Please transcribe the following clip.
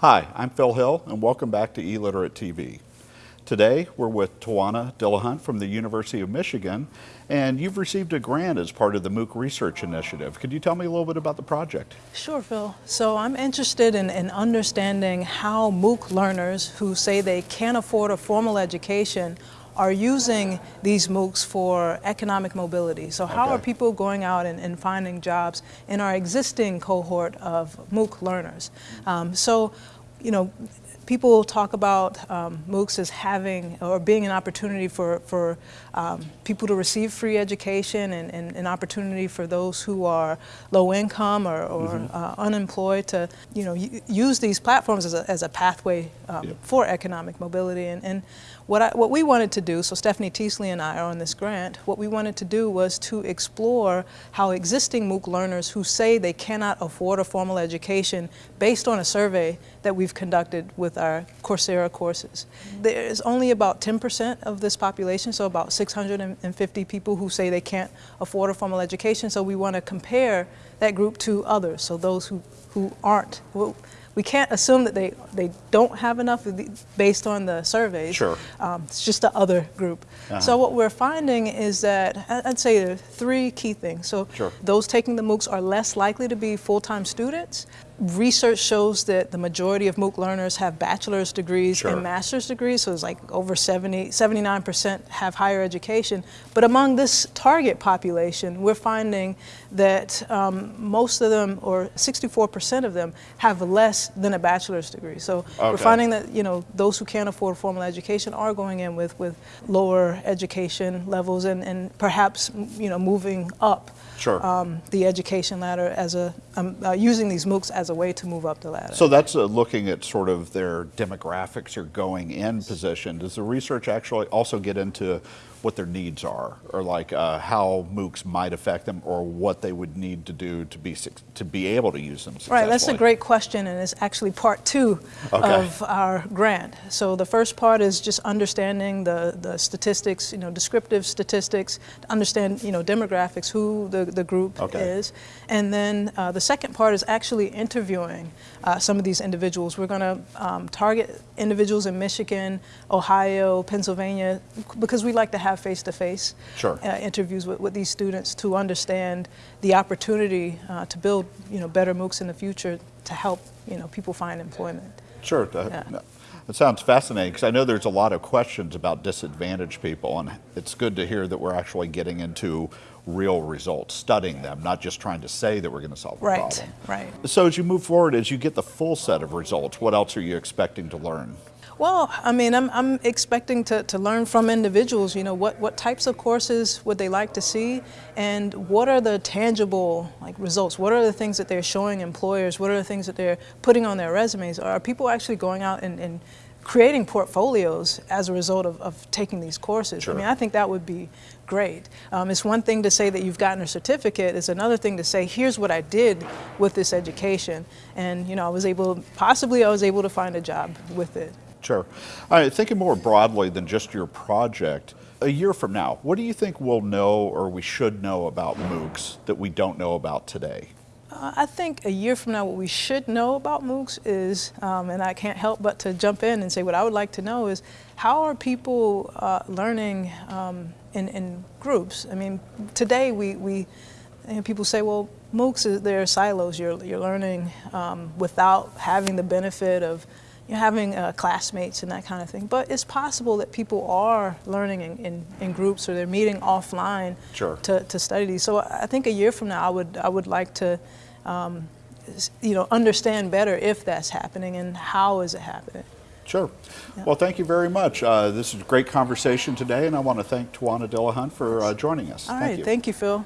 Hi, I'm Phil Hill, and welcome back to eLiterate TV. Today, we're with Tawana Dillahunt from the University of Michigan, and you've received a grant as part of the MOOC Research Initiative. Could you tell me a little bit about the project? Sure, Phil. So I'm interested in, in understanding how MOOC learners who say they can't afford a formal education are using these MOOCs for economic mobility. So how okay. are people going out and, and, finding jobs in our existing cohort of MOOC learners? Um, so, you know, people talk about um, MOOCs as having or being an opportunity for, for um, people to receive free education and, and, an opportunity for those who are low income or, or mm -hmm. uh, unemployed to you know use these platforms as a, as a pathway um, yep. for economic mobility. And, and what, I, what we wanted to do, so Stephanie Teasley and I are on this grant, what we wanted to do was to explore how existing MOOC learners who say they cannot afford a formal education based on a survey that we've conducted with our Coursera courses. There's only about 10% of this population, so about 650 people who say they can't afford a formal education, so we want to compare that group to others, so those who, who aren't. Well, we can't assume that they, they don't have enough based on the surveys. Sure. Um, it's just the other group. Uh -huh. So what we're finding is that, I'd say there are three key things. So sure. those taking the MOOCs are less likely to be full-time students research shows that the majority of MOOC learners have bachelor's degrees sure. and master's degrees, so it's like over 70, 79% have higher education. But among this target population, we're finding that um, most of them, or 64% of them, have less than a bachelor's degree. So okay. we're finding that, you know, those who can't afford formal education are going in with, with lower education levels and, and perhaps, you know, moving up sure. um, the education ladder as a, um, uh, using these MOOCs as a way to move up the ladder. So that's uh, looking at sort of their demographics or going in position. Does the research actually also get into what their needs are, or like uh, how MOOCs might affect them, or what they would need to do to be to be able to use them Right, that's a great question, and it's actually part two okay. of our grant. So the first part is just understanding the, the statistics, you know, descriptive statistics, to understand, you know, demographics, who the, the group okay. is. And then uh, the second part is actually interviewing uh, some of these individuals. We're going to um, target individuals in Michigan, Ohio, Pennsylvania, because we like to have face-to-face -face, sure. uh, interviews with, with these students to understand the opportunity uh, to build, you know, better MOOCs in the future to help, you know, people find employment. Sure. Yeah. It sounds fascinating because I know there's a lot of questions about disadvantaged people and it's good to hear that we're actually getting into real results, studying them, not just trying to say that we're going to solve the right, problem. Right, So as you move forward, as you get the full set of results, what else are you expecting to learn? Well, I mean, I'm, I'm expecting to, to learn from individuals, you know, what, what types of courses would they like to see and what are the tangible like results? What are the things that they're showing employers? What are the things that they're putting on their resumes? Are people actually going out and, and creating portfolios as a result of, of taking these courses. Sure. I mean, I think that would be great. Um, it's one thing to say that you've gotten a certificate. It's another thing to say, here's what I did with this education. And, you know, I was able, possibly I was able to find a job with it. Sure. All right, thinking more broadly than just your project, a year from now, what do you think we'll know or we should know about MOOCs that we don't know about today? Uh, I think a year from now what we should know about MOOCs is, um, and I can't help but to jump in and say what I would like to know is how are people uh, learning um, in, in groups? I mean, today we, we you know, people say, well, MOOCs, they're silos. You're, you're learning um, without having the benefit of you know, having uh, classmates and that kind of thing. But it's possible that people are learning in, in, in groups or they're meeting offline sure. to, to study these. So I think a year from now, I would, I would like to um, you know, understand better if that's happening and how is it happening. Sure. Yeah. Well, thank you very much. Uh, this is a great conversation today, and I want to thank Tawana Dillahunt for uh, joining us. All thank right. You. Thank you, Phil.